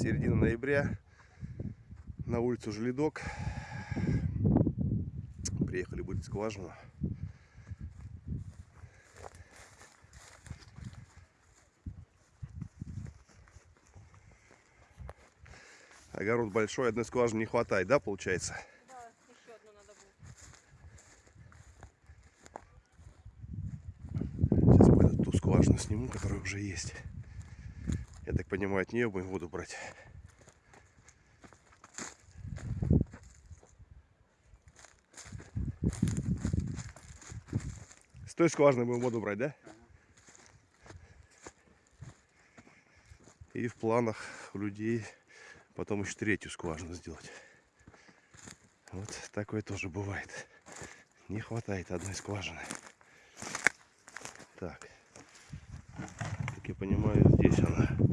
середина ноября. На улицу Желедок. Приехали бурить скважину. Огород большой, одной скважины не хватает, да, получается? Да, еще одну надо будет. Сейчас пойду ту скважину сниму, которая уже есть. Я понимаю, от нее будем воду брать. С той скважины будем воду брать, да? И в планах у людей потом еще третью скважину сделать. Вот такое тоже бывает. Не хватает одной скважины. Так. Как я понимаю, здесь она.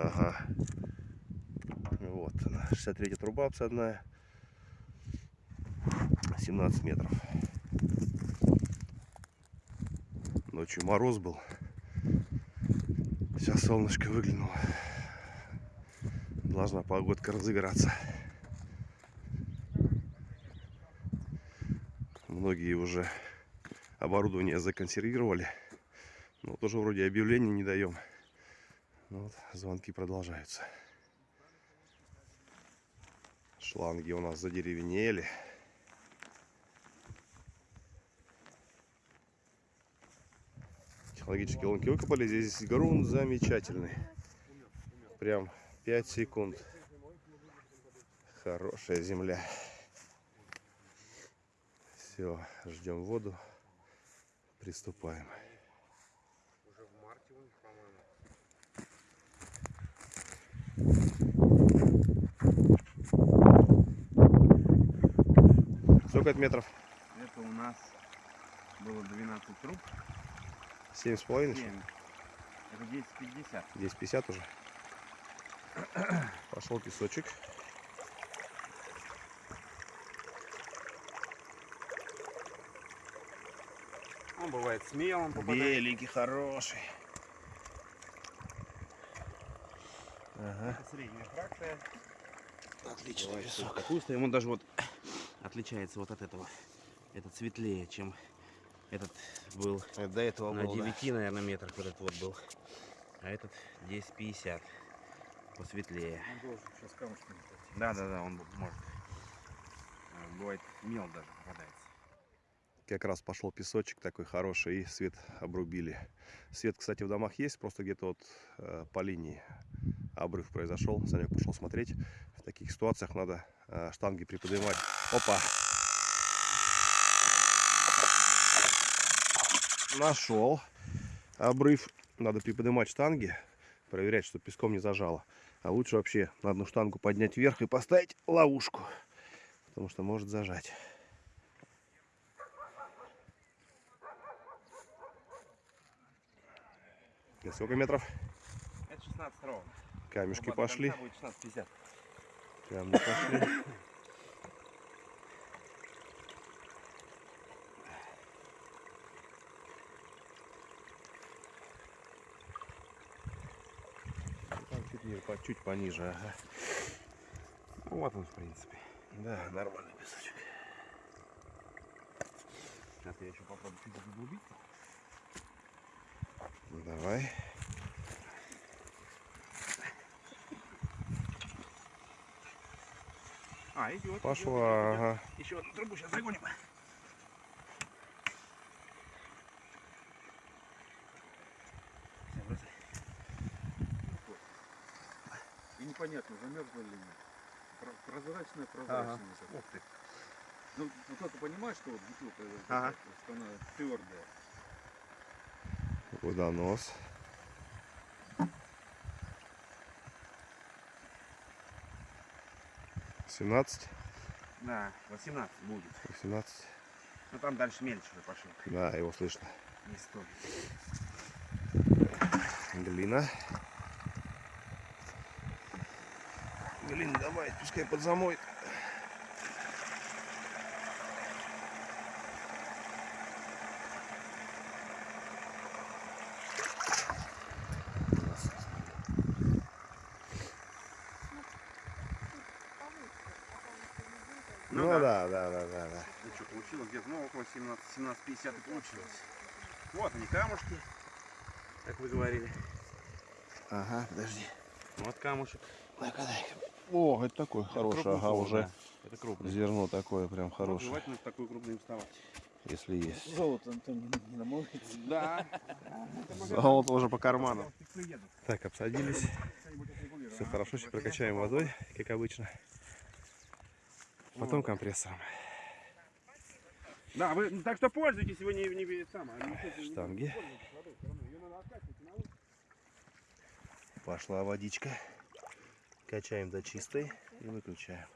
Ага. Вот она. 63 труба обсадная. 17 метров. Ночью мороз был. Сейчас солнышко выглянуло. Должна погодка разыграться. Многие уже оборудование законсервировали. Но тоже вроде объявлений не даем. Ну вот, звонки продолжаются. Шланги у нас задеревенели. Технологические лунки выкопали. Здесь грунт замечательный. Прям 5 секунд. Хорошая земля. Все, ждем воду. Приступаем. Уже в марте у них, по-моему. Сколько это метров? Это у нас было 12 труб. Семь с половиной? 7. Это 10,50. Здесь 50 уже. Пошел песочек. Он бывает с мелом попадает. Беленький, хороший. Ага. Это средняя фракция. Отличный Бывает песок. капуста. Ему даже вот отличается вот от этого. Этот светлее, чем этот был Это до этого на было, да. 9, наверное, метрах вот этот вот был. А этот 10,50. Посветлее. Сейчас. Да, да, да, он может. Э, Бывает мел даже попадается. Как раз пошел песочек такой хороший, и свет обрубили. Свет, кстати, в домах есть, просто где-то вот э, по линии обрыв произошел. Санек пошел смотреть. В таких ситуациях надо э, штанги приподнимать. Опа! Нашел обрыв. Надо приподнимать штанги, проверять, что песком не зажало. А лучше вообще на одну штангу поднять вверх и поставить ловушку. Потому что может зажать. Сколько метров? Это 16 ровно. Камешки Оба пошли. будет 16,50. Прям не пошли. Ну, Там чуть, не- по- чуть пониже. Ага. Ну, вот он, в принципе. Да, нормальный песочек. Сейчас я еще попробую чуть заглубить. Ну, давай. А, идет. Пошла, ага. Еще одну трубу сейчас загоним. Непонятно, замерзла или нет. Про- Прозрачная, прозрачная. Ух ты. Ну, вот это понимаешь, что вот бутылка, э, Ага. что она твердая. Водонос. Семнадцать, Да, 18 будет. восемнадцать. Ну там дальше мельче уже пошел. Да, его слышно. Не стой. Глина. Глину давай, пускай подзамоет. Ну, ну да. да, да, да, да. Ну что, получилось где-то, ну, около 17, 17.50 и получилось. Вот они, камушки, как вы говорили. Ага, подожди. Вот камушек. Дай-ка, дай-ка. О, это такой хороший, Крупный ага, плод, уже да. Это крупный. зерно такое прям хорошее, Желательно в такую крупную вставать. если есть. Золото Антон не, намолвится. Да. Золото уже по карману. Так, обсадились. Все хорошо, сейчас прокачаем водой, как обычно. Потом компрессором. Да, вы так что пользуйтесь, вы не, не не- не- Штанги. Пошла водичка. Качаем до чистой и выключаем.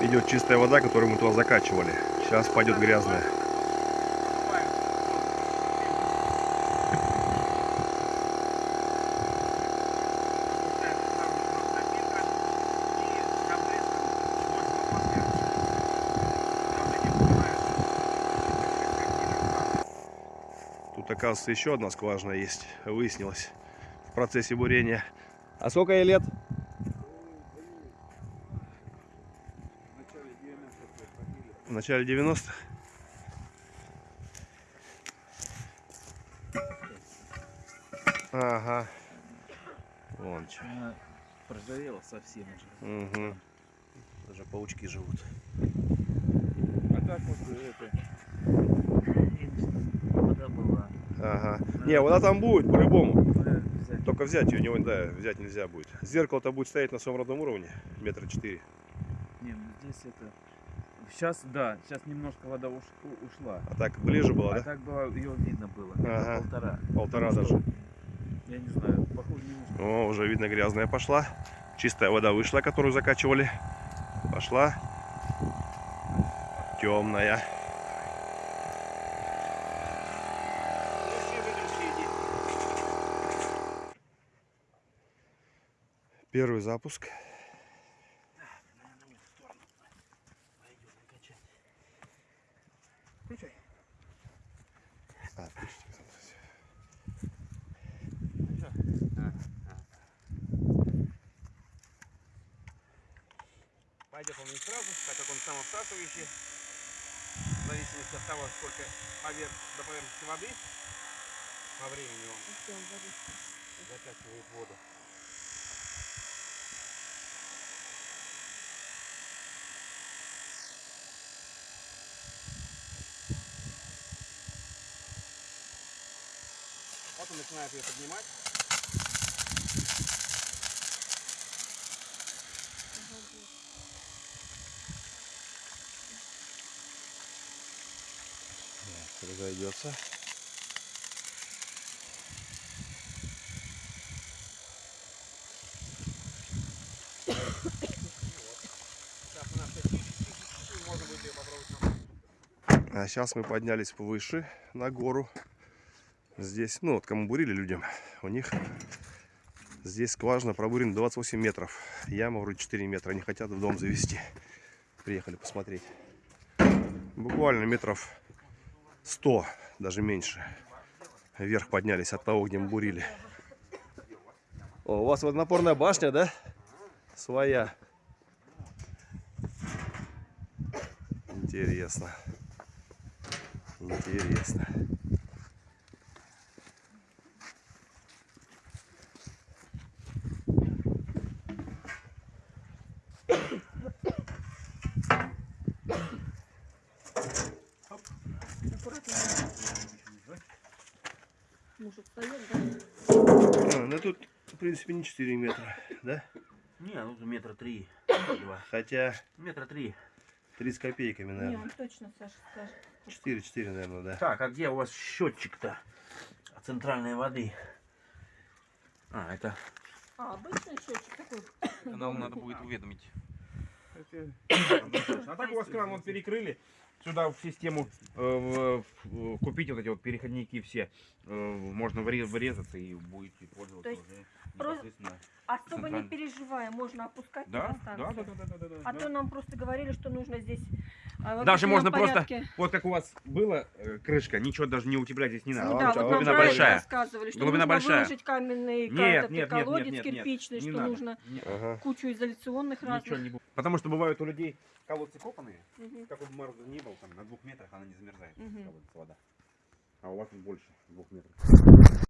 Идет чистая вода, которую мы туда закачивали. Сейчас пойдет грязная. Тут, оказывается, еще одна скважина есть. Выяснилось в процессе бурения. А сколько ей лет? В начале 90-х? Ага. Вон что. Она прожарела совсем уже. Угу. Даже паучки живут. А так вот это... Вода была. Ага. Не, вода там будет по-любому. Только взять ее, него, да, взять нельзя будет. Зеркало-то будет стоять на своем родном уровне, метра четыре. Не, ну здесь это... Сейчас, да, сейчас немножко вода уш- ушла. А так ближе было, А да? так было, ее видно было. Ага. полтора. Полтора Потому даже. что, Я не знаю, похоже немножко. О, уже видно грязная пошла. Чистая вода вышла, которую закачивали. Пошла. Темная. Первый запуск. А, включите. Пойдет он не сразу, так как он самовсасывающий. В зависимости от того, сколько поверх, до поверхности воды, по времени он закачивает воду. Он начинает ее поднимать. Разойдется. А сейчас мы поднялись повыше, на гору. Здесь, ну вот кому бурили людям, у них здесь скважина пробурена 28 метров. Яма вроде 4 метра. Они хотят в дом завести. Приехали посмотреть. Буквально метров 100, даже меньше. Вверх поднялись от того, где мы бурили. О, у вас водонапорная башня, да? Своя. Интересно. Интересно. Муж встает, да? А, ну тут, в принципе, не 4 метра, да? Не, ну метра три, два. Хотя Метра три. 3 с копейками, Не, наверное. он точно, Саша, Саша. 4, 4, наверное, да. Так, а где у вас счетчик-то центральной воды? А, это А, обычный счетчик такой. канал надо будет уведомить. А так у вас кран вот перекрыли. Сюда в систему э, в- в- купить вот эти вот переходники все. Э, можно вре- врезаться и будете пользоваться То есть уже непосредственно. Особо не переживаем, можно опускать Да, на да, да, да, да, да, да. А да. то нам просто говорили, что нужно здесь а, в Даже можно просто-. Вот как у вас была э, крышка, ничего даже не утеплять здесь не надо. Ну А да, вот вот глубина большая. рассказывали, что Глубина нужно большая. выложить каменный Нет, нет, нет, колодец нет, нет, нет. кирпичный, Не что надо. нужно Не- Ага. кучу изоляционных разных. не. Потому что бывают у людей колодцы копанные, Мгм. какой бы мороз ни был, там на двух метрах она не замерзает, Мгм. колодец вода. А у вас больше двух метров.